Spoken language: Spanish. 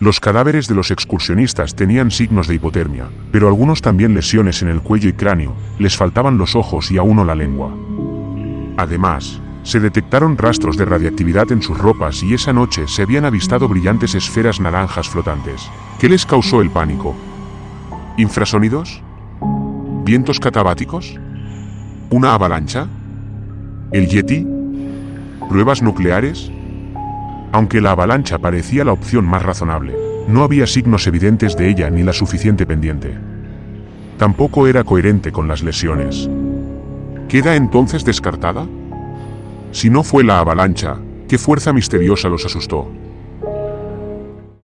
Los cadáveres de los excursionistas tenían signos de hipotermia, pero algunos también lesiones en el cuello y cráneo, les faltaban los ojos y a uno la lengua. Además, se detectaron rastros de radiactividad en sus ropas y esa noche se habían avistado brillantes esferas naranjas flotantes. ¿Qué les causó el pánico? ¿Infrasonidos? ¿Vientos catabáticos? ¿Una avalancha? ¿El Yeti? ¿Pruebas nucleares? Aunque la avalancha parecía la opción más razonable, no había signos evidentes de ella ni la suficiente pendiente. Tampoco era coherente con las lesiones. ¿Queda entonces descartada? Si no fue la avalancha, ¿qué fuerza misteriosa los asustó?